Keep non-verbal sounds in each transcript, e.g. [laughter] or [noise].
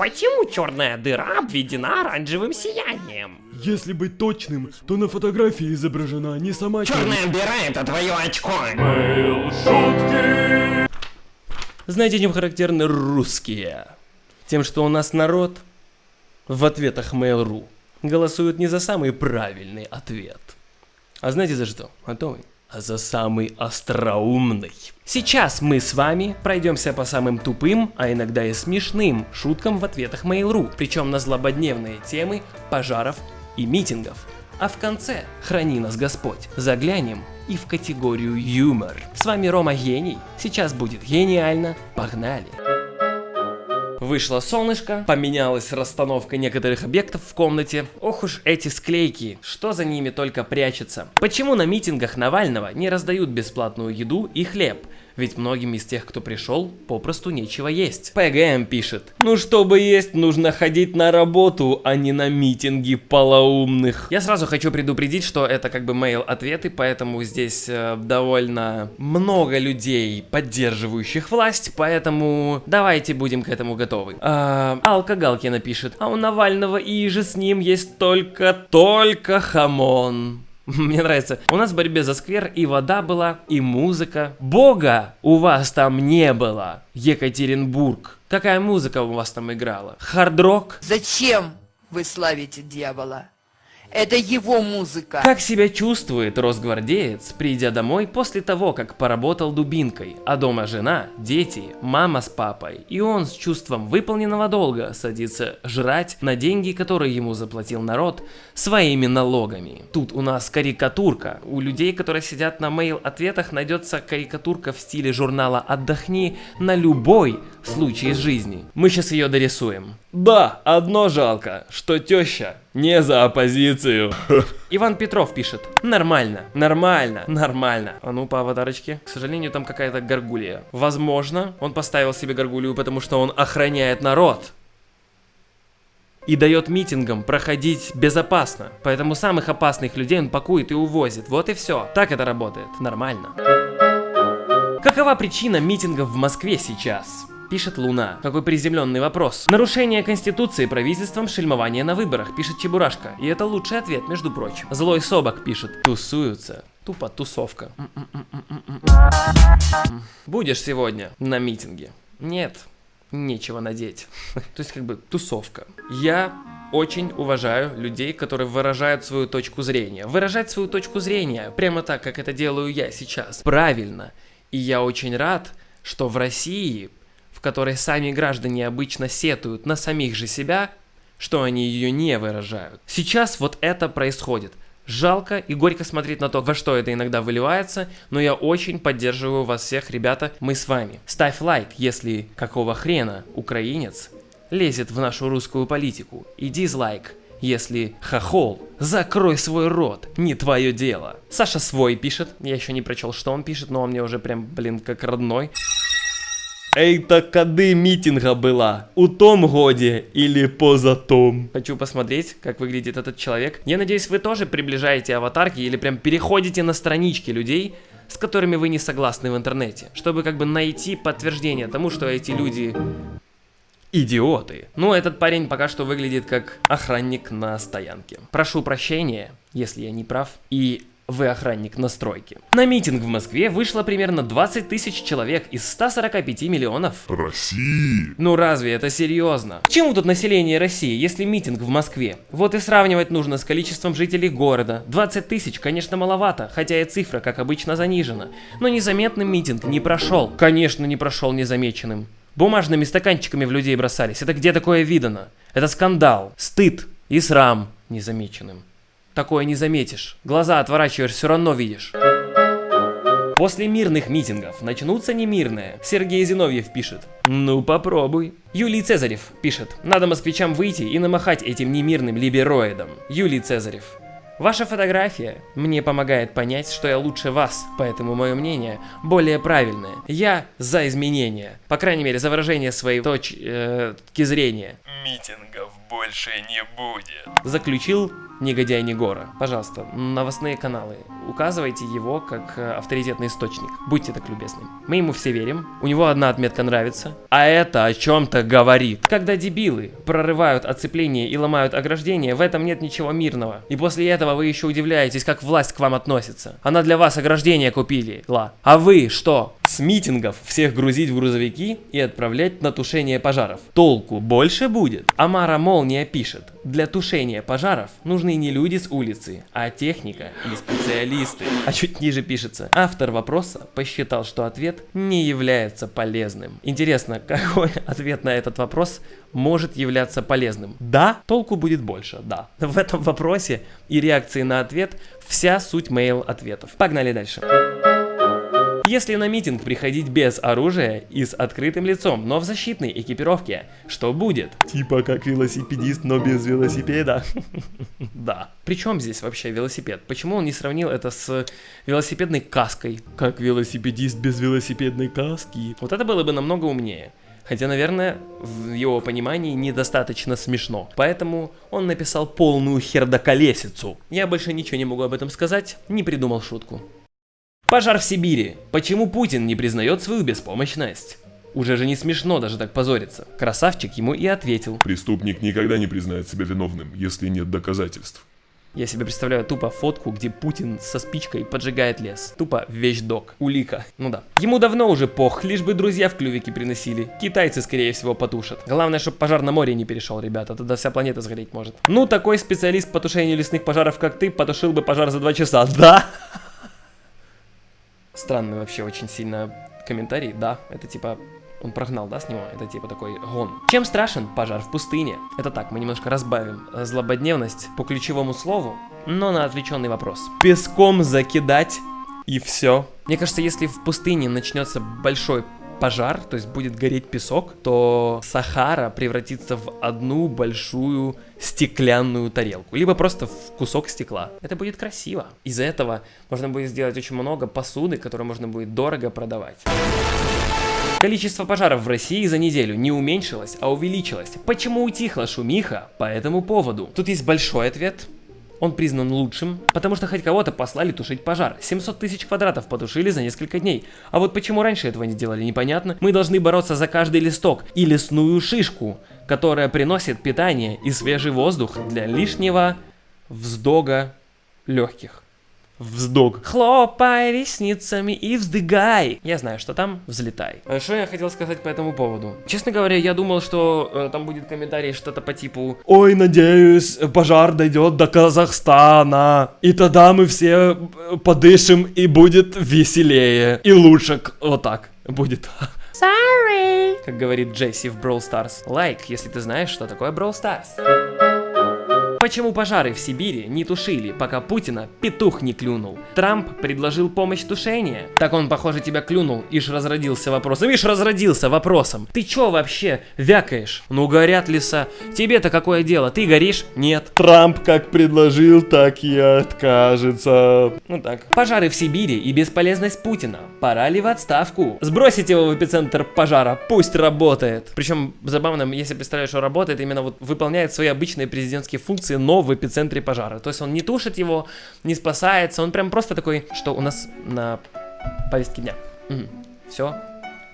Почему черная дыра обведена оранжевым сиянием? Если быть точным, то на фотографии изображена не сама Черная дыра это твое очко. Знаете, чем характерны русские? Тем, что у нас народ в ответах Mail.ru голосует не за самый правильный ответ. А знаете за что? Готовы? А за самый остроумный. Сейчас мы с вами пройдемся по самым тупым, а иногда и смешным шуткам в ответах Mail.ru, причем на злободневные темы пожаров и митингов. А в конце, храни нас Господь, заглянем и в категорию юмор. С вами Рома Гений, сейчас будет гениально, погнали! Вышло солнышко, поменялась расстановка некоторых объектов в комнате. Ох уж эти склейки, что за ними только прячется. Почему на митингах Навального не раздают бесплатную еду и хлеб? Ведь многим из тех, кто пришел, попросту нечего есть. ПГМ пишет. Ну чтобы есть, нужно ходить на работу, а не на митинги полоумных. Я сразу хочу предупредить, что это как бы Mail ответы, поэтому здесь э, довольно много людей, поддерживающих власть, поэтому давайте будем к этому готовы. А, Алка пишет. А у Навального и же с ним есть только, только хамон. [laughs] Мне нравится. У нас в борьбе за сквер и вода была, и музыка. Бога у вас там не было, Екатеринбург. Какая музыка у вас там играла? Хард-рок? Зачем вы славите дьявола? Это его музыка. Как себя чувствует росгвардеец, придя домой после того, как поработал дубинкой, а дома жена, дети, мама с папой, и он с чувством выполненного долга садится жрать на деньги, которые ему заплатил народ, своими налогами. Тут у нас карикатурка. У людей, которые сидят на мейл-ответах, найдется карикатурка в стиле журнала «Отдохни» на любой случай из жизни. Мы сейчас ее дорисуем. Да, одно жалко, что теща не за оппозицию. [laughs] Иван Петров пишет. Нормально, нормально, нормально. А ну по аватарочке. К сожалению, там какая-то горгулья. Возможно, он поставил себе горгулью, потому что он охраняет народ. И дает митингам проходить безопасно. Поэтому самых опасных людей он пакует и увозит. Вот и все. Так это работает. Нормально. Какова причина митингов в Москве сейчас? Пишет Луна. Какой приземленный вопрос. Нарушение Конституции правительством шельмование на выборах, пишет Чебурашка. И это лучший ответ, между прочим. Злой Собак пишет. Тусуются. Тупо тусовка. Будешь сегодня на митинге? Нет, нечего надеть. [laughs] То есть как бы тусовка. Я очень уважаю людей, которые выражают свою точку зрения. Выражать свою точку зрения прямо так, как это делаю я сейчас. Правильно. И я очень рад, что в России в которой сами граждане обычно сетуют на самих же себя, что они ее не выражают. Сейчас вот это происходит. Жалко и горько смотреть на то, во что это иногда выливается, но я очень поддерживаю вас всех, ребята, мы с вами. Ставь лайк, если какого хрена украинец лезет в нашу русскую политику, и дизлайк, если хохол, закрой свой рот, не твое дело. Саша свой пишет, я еще не прочел, что он пишет, но он мне уже прям, блин, как родной. Это кады митинга была? У том годе или поза том? Хочу посмотреть, как выглядит этот человек. Я надеюсь, вы тоже приближаете аватарки или прям переходите на странички людей, с которыми вы не согласны в интернете, чтобы как бы найти подтверждение тому, что эти люди идиоты. Ну, этот парень пока что выглядит как охранник на стоянке. Прошу прощения, если я не прав. И вы охранник на стройке. На митинг в Москве вышло примерно 20 тысяч человек из 145 миллионов. России. Ну разве это серьезно? К чему тут население России, если митинг в Москве? Вот и сравнивать нужно с количеством жителей города. 20 тысяч, конечно, маловато, хотя и цифра, как обычно, занижена. Но незаметным митинг не прошел. Конечно, не прошел незамеченным. Бумажными стаканчиками в людей бросались. Это где такое видано? Это скандал, стыд и срам незамеченным. Такое не заметишь. Глаза отворачиваешь, все равно видишь. После мирных митингов начнутся немирные. Сергей Зиновьев пишет. Ну попробуй. Юлий Цезарев пишет. Надо москвичам выйти и намахать этим немирным либероидам. Юлий Цезарев. Ваша фотография мне помогает понять, что я лучше вас, поэтому мое мнение более правильное. Я за изменения, по крайней мере за выражение своей точки э, зрения. Митингов больше не будет. Заключил негодяй Негора. Пожалуйста, новостные каналы, указывайте его как э, авторитетный источник. Будьте так любезны. Мы ему все верим, у него одна отметка нравится, а это о чем-то говорит. Когда дебилы прорывают оцепление и ломают ограждение, в этом нет ничего мирного. И после этого вы еще удивляетесь, как власть к вам относится. Она для вас ограждение купили, ла. А вы что? С митингов всех грузить в грузовики и отправлять на тушение пожаров. Толку больше будет? Амара Молния пишет. Для тушения пожаров нужны не люди с улицы, а техника и специалисты. А чуть ниже пишется. Автор вопроса посчитал, что ответ не является полезным. Интересно, [laughs] какой ответ на этот вопрос может являться полезным? Да, толку будет больше, да. В этом вопросе и реакции на ответ вся суть мейл ответов. Погнали дальше. Если на митинг приходить без оружия и с открытым лицом, но в защитной экипировке, что будет? Типа как велосипедист, но без велосипеда. [laughs] Да. Причем здесь вообще велосипед? Почему он не сравнил это с велосипедной каской? Как велосипедист без велосипедной каски? Вот это было бы намного умнее. Хотя, наверное, в его понимании недостаточно смешно. Поэтому он написал полную хердоколесицу. Я больше ничего не могу об этом сказать, не придумал шутку. Пожар в Сибири. Почему Путин не признает свою беспомощность? Уже же не смешно даже так позориться. Красавчик ему и ответил. Преступник никогда не признает себя виновным, если нет доказательств. Я себе представляю тупо фотку, где Путин со спичкой поджигает лес. Тупо вещдок. Улика. Ну да. Ему давно уже пох, лишь бы друзья в клювике приносили. Китайцы, скорее всего, потушат. Главное, чтобы пожар на море не перешел, ребята. Тогда вся планета сгореть может. Ну, такой специалист по тушению лесных пожаров, как ты, потушил бы пожар за два часа. [laughs] Да? Странный вообще очень сильно комментарий. Да, это типа он прогнал, да, с него? Это типа такой гон. Чем страшен пожар в пустыне? Это так, мы немножко разбавим злободневность по ключевому слову, но на отвлеченный вопрос. Песком закидать и все. Мне кажется, если в пустыне начнется большой пожар, то есть будет гореть песок, то Сахара превратится в одну большую стеклянную тарелку, либо просто в кусок стекла. Это будет красиво. Из-за этого можно будет сделать очень много посуды, которую можно будет дорого продавать. Количество пожаров в России за неделю не уменьшилось, а увеличилось. Почему утихла шумиха по этому поводу? Тут есть большой ответ, он признан лучшим, потому что хоть кого-то послали тушить пожар. 700 тысяч квадратов потушили за несколько дней. А вот почему раньше этого не делали, непонятно. Мы должны бороться за каждый листок и лесную шишку, которая приносит питание и свежий воздух для лишнего вздога легких вздох. Хлопай ресницами и вздыгай. Я знаю, что там, взлетай. А что я хотел сказать по этому поводу? Честно говоря, я думал, что э, там будет комментарий что-то по типу Ой, надеюсь, пожар дойдет до Казахстана. И тогда мы все э, подышим и будет веселее. И лучше, вот так будет. Sorry, как говорит Джесси в Brawl Stars. Лайк, like, если ты знаешь, что такое Brawl Stars. Почему пожары в Сибири не тушили, пока Путина петух не клюнул? Трамп предложил помощь тушения. Так он, похоже, тебя клюнул, ишь разродился вопросом. Ишь разродился вопросом. Ты чё вообще вякаешь? Ну горят леса. Тебе-то какое дело? Ты горишь? Нет. Трамп как предложил, так и откажется. Ну так. Пожары в Сибири и бесполезность Путина. Пора ли в отставку? Сбросить его в эпицентр пожара. Пусть работает. Причем забавно, если представляешь, что работает, именно вот выполняет свои обычные президентские функции позиции, но в эпицентре пожара. То есть он не тушит его, не спасается, он прям просто такой, что у нас на повестке дня. Угу. Все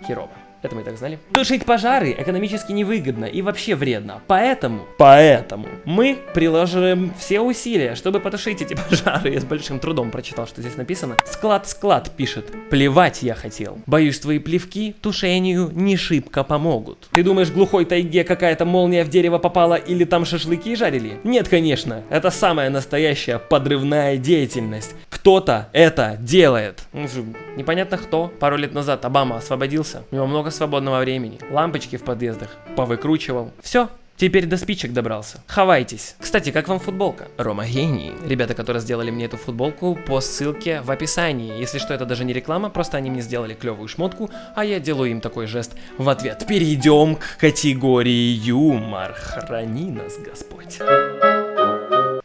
херово. Это мы и так знали. Тушить пожары экономически невыгодно и вообще вредно. Поэтому, поэтому мы приложим все усилия, чтобы потушить эти [laughs] пожары. Я с большим трудом прочитал, что здесь написано. Склад-склад пишет. Плевать я хотел. Боюсь, твои плевки тушению не шибко помогут. Ты думаешь, глухой тайге какая-то молния в дерево попала или там шашлыки жарили? Нет, конечно. Это самая настоящая подрывная деятельность. Кто-то это делает. Ну, непонятно кто. Пару лет назад Обама освободился. У него много много свободного времени. Лампочки в подъездах повыкручивал. Все, Теперь до спичек добрался. Хавайтесь. Кстати, как вам футболка? Рома гений. Ребята, которые сделали мне эту футболку, по ссылке в описании. Если что, это даже не реклама, просто они мне сделали клевую шмотку, а я делаю им такой жест в ответ. Перейдем к категории юмор. Храни нас, Господь.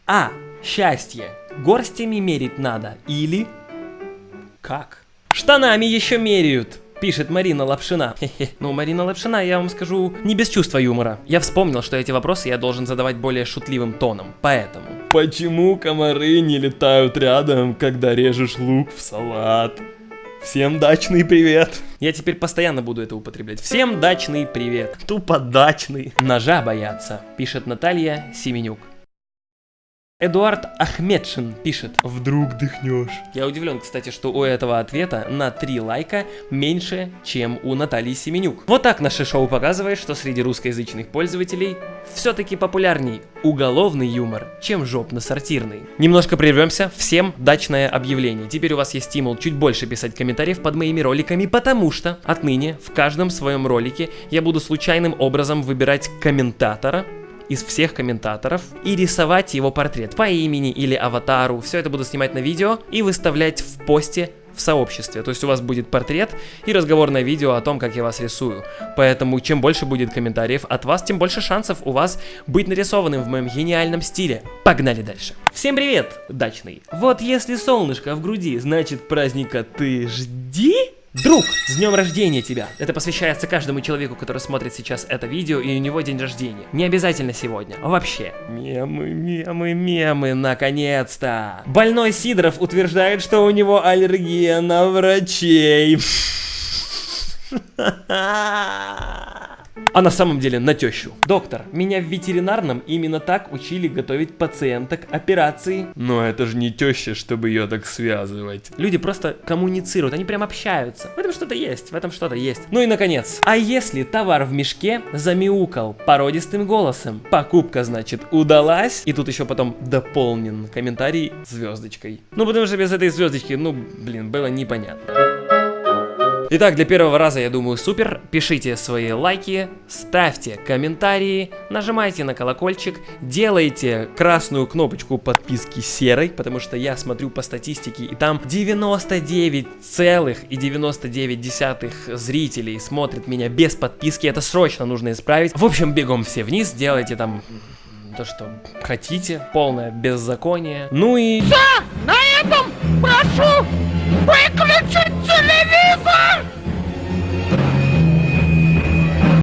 А. Счастье. Горстями мерить надо. Или... Как? Штанами еще меряют. Пишет Марина Лапшина. [laughs] Хе-хе. Ну, Марина Лапшина, я вам скажу, не без чувства юмора. Я вспомнил, что эти вопросы я должен задавать более шутливым тоном. Поэтому. Почему комары не летают рядом, когда режешь лук в салат? Всем дачный привет. Я теперь постоянно буду это употреблять. Всем дачный привет. Тупо дачный. Ножа боятся, пишет Наталья Семенюк. Эдуард Ахмедшин пишет. Вдруг дыхнешь. Я удивлен, кстати, что у этого ответа на 3 лайка меньше, чем у Натальи Семенюк. Вот так наше шоу показывает, что среди русскоязычных пользователей все-таки популярней уголовный юмор, чем жопно-сортирный. Немножко прервемся, всем дачное объявление. Теперь у вас есть стимул чуть больше писать комментариев под моими роликами, потому что отныне в каждом своем ролике я буду случайным образом выбирать комментатора, из всех комментаторов и рисовать его портрет по имени или аватару. Все это буду снимать на видео и выставлять в посте в сообществе. То есть у вас будет портрет и разговорное видео о том, как я вас рисую. Поэтому чем больше будет комментариев от вас, тем больше шансов у вас быть нарисованным в моем гениальном стиле. Погнали дальше. Всем привет, дачный. Вот если солнышко в груди, значит праздника ты жди. Друг, с днем рождения тебя! Это посвящается каждому человеку, который смотрит сейчас это видео, и у него день рождения. Не обязательно сегодня, а вообще. Мемы, мемы, мемы, наконец-то! Больной Сидоров утверждает, что у него аллергия на врачей. [laughs] А на самом деле на тещу. Доктор, меня в ветеринарном именно так учили готовить пациенток операции. Но это же не теща, чтобы ее так связывать. Люди просто коммуницируют, они прям общаются. В этом что-то есть, в этом что-то есть. Ну и наконец, а если товар в мешке замяукал породистым голосом? Покупка, значит, удалась. И тут еще потом дополнен комментарий звездочкой. Ну потому что без этой звездочки, ну блин, было непонятно. Итак, для первого раза, я думаю, супер. Пишите свои лайки, ставьте комментарии, нажимайте на колокольчик, делайте красную кнопочку подписки серой, потому что я смотрю по статистике, и там 99,99 зрителей смотрят меня без подписки. Это срочно нужно исправить. В общем, бегом все вниз, делайте там то, что хотите, полное беззаконие. Ну и... На этом прошу Quick, le tut, l'éléphant